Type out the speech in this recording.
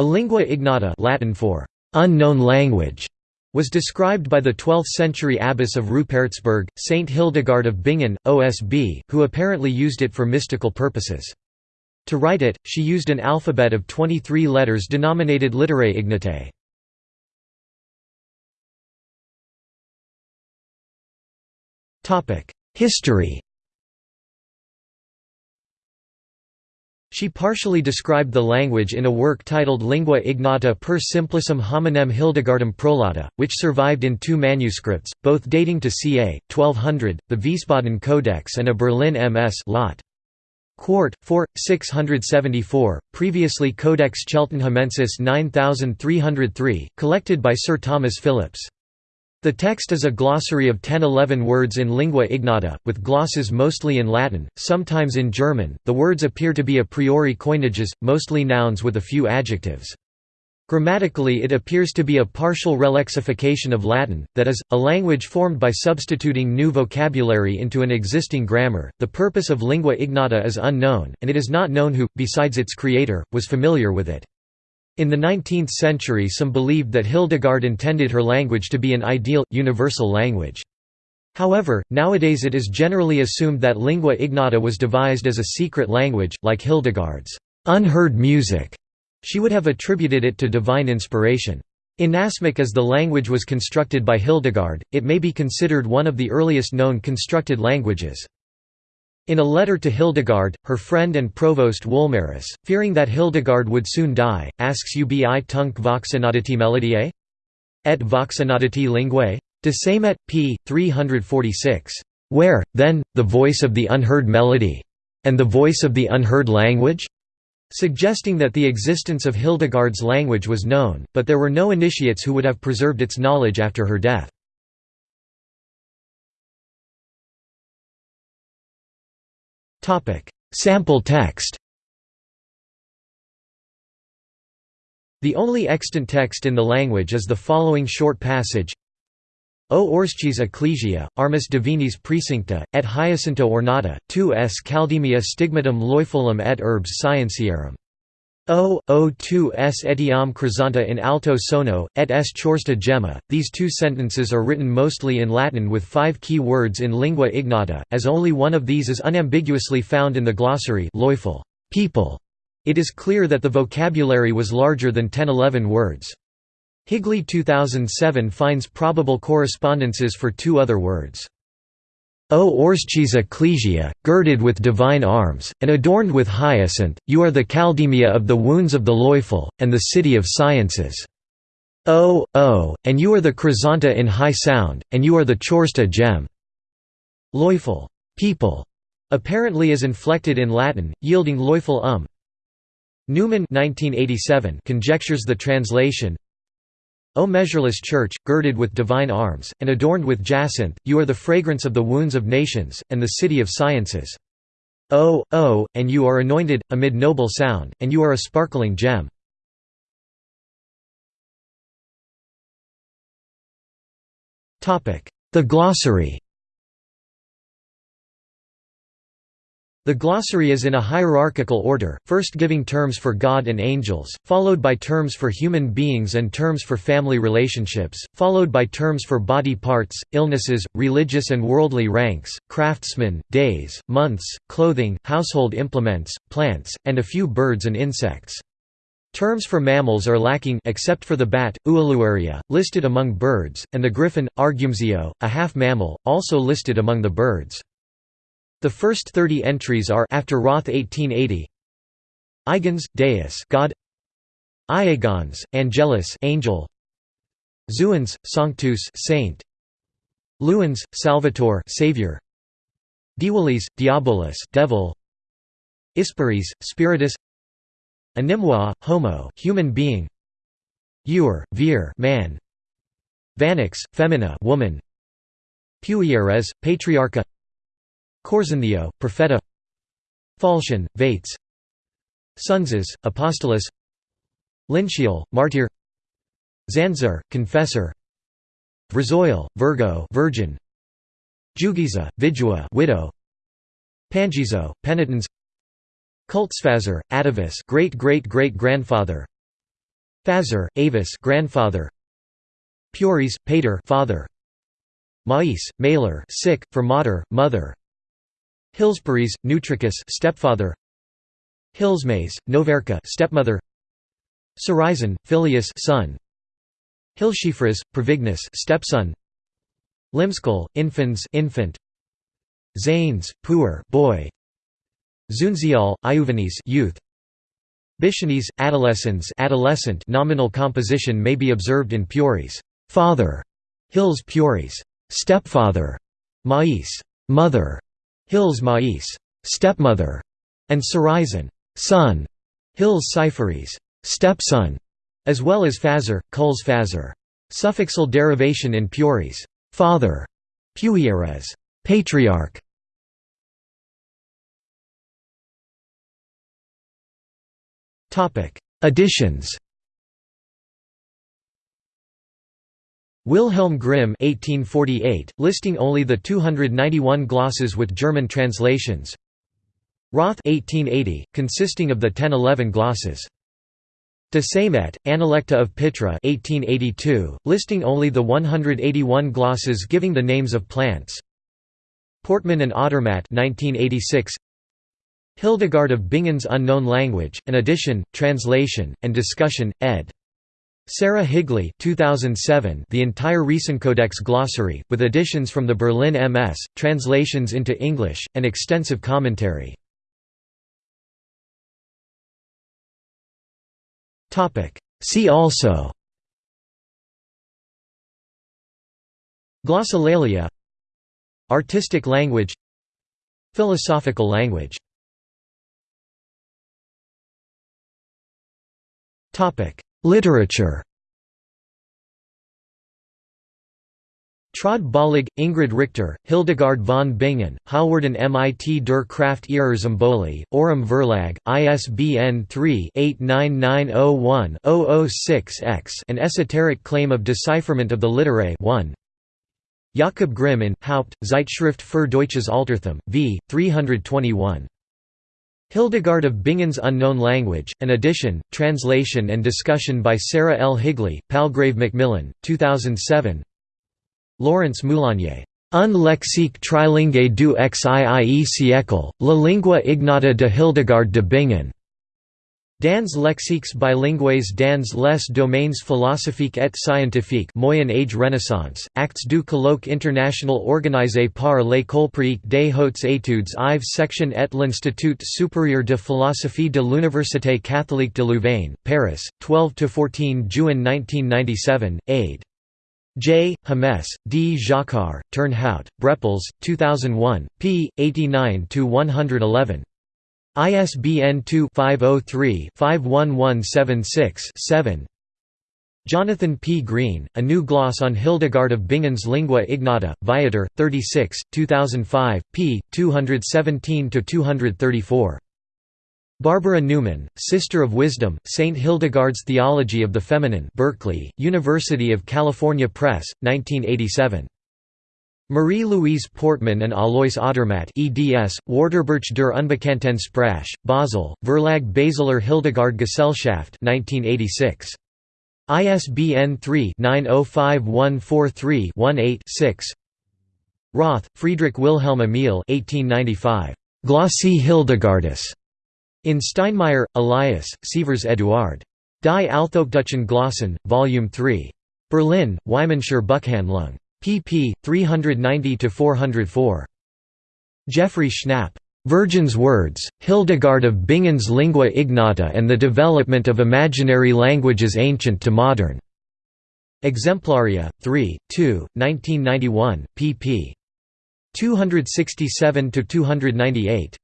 A lingua ignota Latin for unknown language was described by the 12th-century abbess of Rupertsberg, Saint Hildegard of Bingen, OSB, who apparently used it for mystical purposes. To write it, she used an alphabet of 23 letters denominated Litterae Ignotae. History She partially described the language in a work titled Lingua Ignota per Simplicem Hominem Hildegardum Prolata, which survived in two manuscripts, both dating to ca. 1200, the Wiesbaden Codex and a Berlin MS lot. Quart, 4, 674, previously Codex Cheltenhamensis 9303, collected by Sir Thomas Phillipps. The text is a glossary of 10–11 words in lingua ignota, with glosses mostly in Latin, sometimes in German. The words appear to be a priori coinages, mostly nouns with a few adjectives. Grammatically it appears to be a partial relexification of Latin, that is, a language formed by substituting new vocabulary into an existing grammar. The purpose of lingua ignota is unknown, and it is not known who, besides its creator, was familiar with it. In the 19th century some believed that Hildegard intended her language to be an ideal, universal language. However, nowadays it is generally assumed that lingua ignota was devised as a secret language, like Hildegard's unheard music. She would have attributed it to divine inspiration. Inasmuch as the language was constructed by Hildegard, it may be considered one of the earliest known constructed languages. In a letter to Hildegard, her friend and provost Wolmarus, fearing that Hildegard would soon die, asks ubi tunc voxenoditi melodiae? Et voxenoditi linguae? De Samet, p. 346. Where, then, the voice of the unheard melody? And the voice of the unheard language? Suggesting that the existence of Hildegard's language was known, but there were no initiates who would have preserved its knowledge after her death. Sample text. The only extant text in the language is the following short passage. O orscis ecclesia, armis divinis precincta, et hyacinto ornata, tu es caldemia stigmatum loifolum et herbs scientiarum. O, o tu es etiam crisanta in alto sono, et es chorsta gemma. These two sentences are written mostly in Latin with five key words in lingua ignota, as only one of these is unambiguously found in the glossary people. It is clear that the vocabulary was larger than 10–11 words. Higley 2007 finds probable correspondences for two other words. O orscis ecclesia, girded with divine arms, and adorned with hyacinth, you are the caldemia of the wounds of the loiful, and the city of sciences. O, O, and you are the chrysanta in high sound, and you are the chorsta gem. Loiful people, apparently is inflected in Latin, yielding loiful um. Newman 1987 conjectures the translation O measureless Church, girded with divine arms, and adorned with jacinth, you are the fragrance of the wounds of nations, and the city of sciences. O, O, and you are anointed, amid noble sound, and you are a sparkling gem. The glossary The glossary is in a hierarchical order, first giving terms for God and angels, followed by terms for human beings and terms for family relationships, followed by terms for body parts, illnesses, religious and worldly ranks, craftsmen, days, months, clothing, household implements, plants, and a few birds and insects. Terms for mammals are lacking except for the bat, Ualuaria, listed among birds, and the griffin, Argumzio, a half-mammal, also listed among the birds. The first 30 entries are after Roth 1880. Eigens, Deus, God. Iagons, Angelus, Angel. Zuans, Sanctus, Saint. Luans, Salvator, Savior. Diwalis, Diabolus, Devil. Isparis, Spiritus. Animua, Homo, human being. Ur, Vir, man. Vanix, Femina, woman. Puieres, Patriarcha. Corzontheo, Profeta. Falcian, Vates. Sunzas, Apostolos. Lincial, Martyr. Zanzar, Confessor. Vrazoil, Virgo Virgin. Jugiza, Vidua widow. Pangizo, Penitens Kultsfazer, Atavis great great great grandfather Fazer, Avis grandfather. Puries, pater father. Mais, mailer sick, for mater, mother Hillsbury's, Nutricus stepfather. Hillsmays, Noverca stepmother. Sorizon, Filius son. Hilschifras, Provignus stepson. Limskal, Infans infant. Zanes, puer boy. Zunzial, Iuvenes youth. Bishones, adolescens adolescent nominal composition may be observed in Puris, father, Hills Puris, stepfather, Mais mother, Hills Mais stepmother, and Sorizon son, Hills Cypheres stepson, as well as Fazer, Kul's Fazer. Suffixal derivation in Puries father, Puieres patriarch. Topic: Additions. Wilhelm Grimm 1848, listing only the 291 glosses with German translations. Roth 1880, consisting of the 1011 glosses. De Saimet, Analecta of Pitra 1882, listing only the 181 glosses giving the names of plants. Portmann and Odermatt 1986, Hildegard of Bingen's Unknown Language, an edition, translation, and discussion, ed. Sarah Higley 2007, The entire Riesencodex glossary, with additions from the Berlin MS, translations into English, and extensive commentary. See also Glossolalia Artistic language Philosophical language Literature Bollig, Ingrid Richter, Hildegard von Bingen, Halwarden mit der Kraft ihrer Symbole, Verlag, ISBN 3-89901-006-X An Esoteric Claim of Decipherment of the Literae 1 Jakob Grimm in, Haupt, Zeitschrift für Deutsches Altertum, v. 321 Hildegard of Bingen's Unknown Language, an edition, translation and discussion by Sarah L. Higley, Palgrave Macmillan, 2007 Laurence Moulinier. Un lexique trilingue du XIIe siècle, la lingua ignota de Hildegard de Bingen. Dans lexiques bilingues dans les domaines philosophiques et scientifiques Moyen Age Renaissance, actes du colloque international organisé par l'École pratique des hautes études Ives section et l'Institut supérieur de philosophie de l'Université catholique de Louvain, Paris, 12–14 Juin 1997, aid. J. Hames, D. Jacquart, Turnhout, Brepols, 2001, p. 89–111. ISBN 2-503-51176-7 Jonathan P. Green, A New Gloss on Hildegard of Bingen's Lingua Ignota, Viator, 36, 2005, p. 217–234. Barbara Newman, Sister of Wisdom, St. Hildegard's Theology of the Feminine Berkeley, University of California Press, 1987. Marie-Louise Portmann and Alois Odermatt eds, Wörterbuch der unbekannten Sprache, Basel, Verlag Basler Hildegard Gesellschaft 1986. ISBN 3-905143-18-6 Roth, Friedrich Wilhelm Emil 1895. Glossy Hildegardis. In Steinmeyer, Elias, Sievers Eduard. Die Althochdeutschen Glossen, Volume 3. Berlin, Wymanscher Buchhandlung pp. 390–404. Jeffrey Schnapp. Virgin's Words, Hildegard of Bingen's Lingua Ignota and the Development of Imaginary Languages Ancient to Modern. Exemplaria, 3, 2, 1991, pp. 267–298.